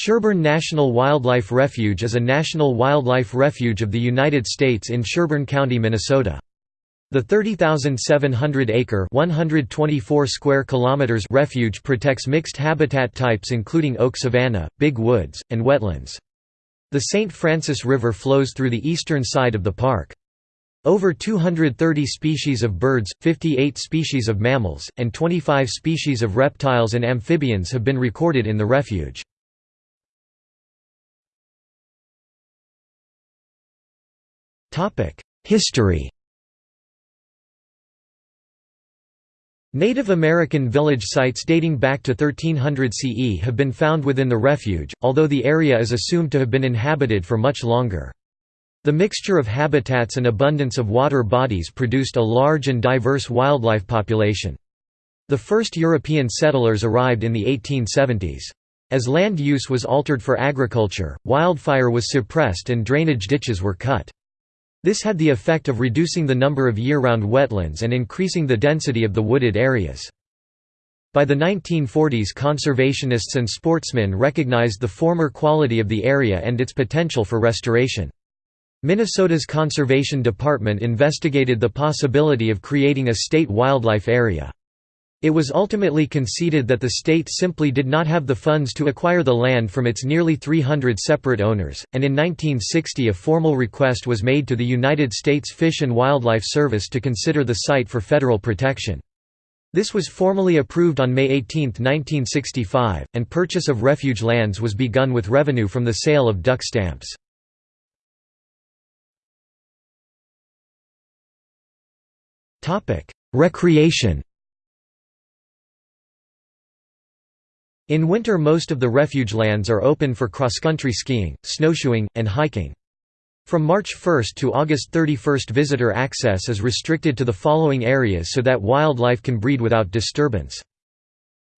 Sherburne National Wildlife Refuge is a national wildlife refuge of the United States in Sherburne County, Minnesota. The 30,700-acre (124 square kilometers) refuge protects mixed habitat types including oak savanna, big woods, and wetlands. The St. Francis River flows through the eastern side of the park. Over 230 species of birds, 58 species of mammals, and 25 species of reptiles and amphibians have been recorded in the refuge. History Native American village sites dating back to 1300 CE have been found within the refuge, although the area is assumed to have been inhabited for much longer. The mixture of habitats and abundance of water bodies produced a large and diverse wildlife population. The first European settlers arrived in the 1870s. As land use was altered for agriculture, wildfire was suppressed and drainage ditches were cut. This had the effect of reducing the number of year-round wetlands and increasing the density of the wooded areas. By the 1940s conservationists and sportsmen recognized the former quality of the area and its potential for restoration. Minnesota's Conservation Department investigated the possibility of creating a state wildlife area. It was ultimately conceded that the state simply did not have the funds to acquire the land from its nearly 300 separate owners, and in 1960 a formal request was made to the United States Fish and Wildlife Service to consider the site for federal protection. This was formally approved on May 18, 1965, and purchase of refuge lands was begun with revenue from the sale of duck stamps. Recreation In winter most of the refuge lands are open for cross-country skiing, snowshoeing, and hiking. From March 1 to August 31 visitor access is restricted to the following areas so that wildlife can breed without disturbance.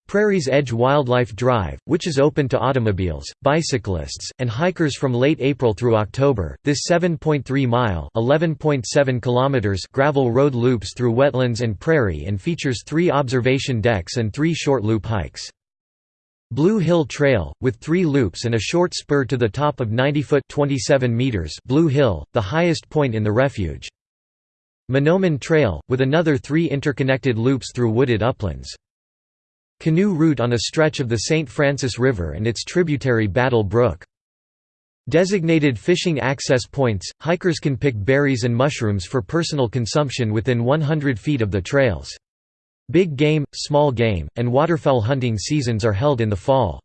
Prairie's Edge Wildlife Drive, which is open to automobiles, bicyclists, and hikers from late April through October. This 7.3-mile (11.7 kilometers) gravel road loops through wetlands and prairie and features 3 observation decks and 3 short loop hikes. Blue Hill Trail, with three loops and a short spur to the top of 90-foot Blue Hill, the highest point in the refuge. Mahnomen Trail, with another three interconnected loops through wooded uplands. Canoe route on a stretch of the St. Francis River and its tributary Battle Brook. Designated fishing access points, hikers can pick berries and mushrooms for personal consumption within 100 feet of the trails. Big game, small game, and waterfowl hunting seasons are held in the fall.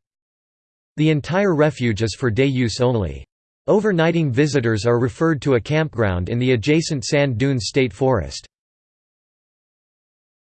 The entire refuge is for day use only. Overnighting visitors are referred to a campground in the adjacent Sand Dunes State Forest.